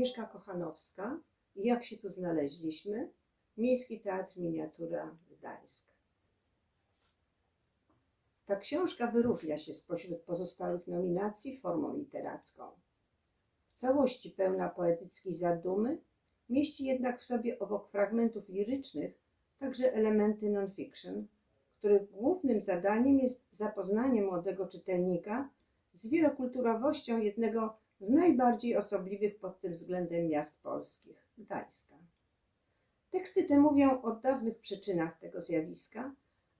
Agnieszka Kochanowska. Jak się tu znaleźliśmy? Miejski Teatr Miniatura Gdańsk. Ta książka wyróżnia się spośród pozostałych nominacji formą literacką. W całości pełna poetyckiej zadumy, mieści jednak w sobie obok fragmentów lirycznych także elementy non-fiction, których głównym zadaniem jest zapoznanie młodego czytelnika z wielokulturowością jednego z najbardziej osobliwych pod tym względem miast polskich Gdańska. Teksty te mówią o dawnych przyczynach tego zjawiska,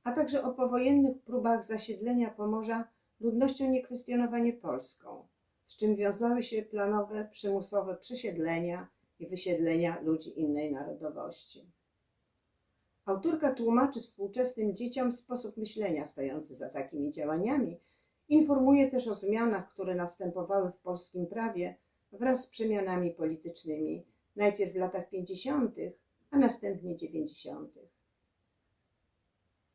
a także o powojennych próbach zasiedlenia Pomorza ludnością niekwestionowanie polską, z czym wiązały się planowe, przymusowe przesiedlenia i wysiedlenia ludzi innej narodowości. Autorka tłumaczy współczesnym dzieciom sposób myślenia stojący za takimi działaniami, informuje też o zmianach, które następowały w polskim prawie wraz z przemianami politycznymi, najpierw w latach 50., a następnie 90.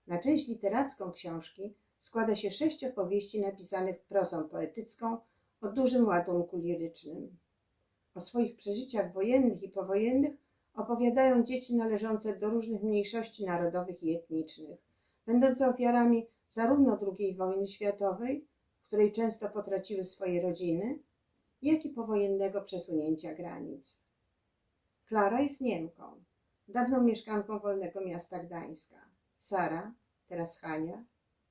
Na część literacką książki składa się sześć opowieści napisanych prozą poetycką o dużym ładunku lirycznym. O swoich przeżyciach wojennych i powojennych opowiadają dzieci należące do różnych mniejszości narodowych i etnicznych, będące ofiarami zarówno II wojny światowej, w której często potraciły swoje rodziny, jak i powojennego przesunięcia granic. Klara jest Niemką, dawną mieszkanką wolnego miasta Gdańska. Sara, teraz Hania,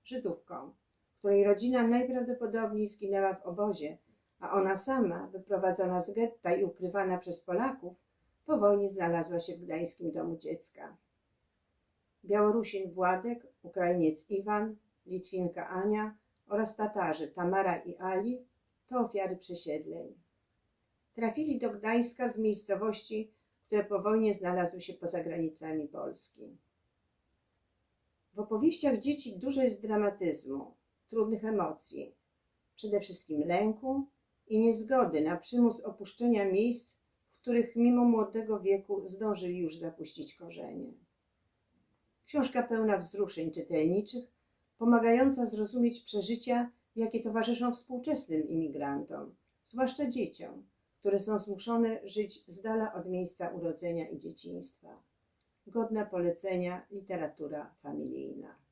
Żydówką, której rodzina najprawdopodobniej zginęła w obozie, a ona sama, wyprowadzona z getta i ukrywana przez Polaków, po wojnie znalazła się w Gdańskim Domu Dziecka. Białorusin Władek, Ukrainiec Iwan, Litwinka Ania oraz Tatarzy Tamara i Ali to ofiary przesiedleń. Trafili do Gdańska z miejscowości, które po wojnie znalazły się poza granicami Polski. W opowieściach dzieci dużo jest dramatyzmu, trudnych emocji, przede wszystkim lęku i niezgody na przymus opuszczenia miejsc, w których mimo młodego wieku zdążyli już zapuścić korzenie. Książka pełna wzruszeń czytelniczych, pomagająca zrozumieć przeżycia, jakie towarzyszą współczesnym imigrantom, zwłaszcza dzieciom, które są zmuszone żyć z dala od miejsca urodzenia i dzieciństwa. Godna polecenia literatura familijna.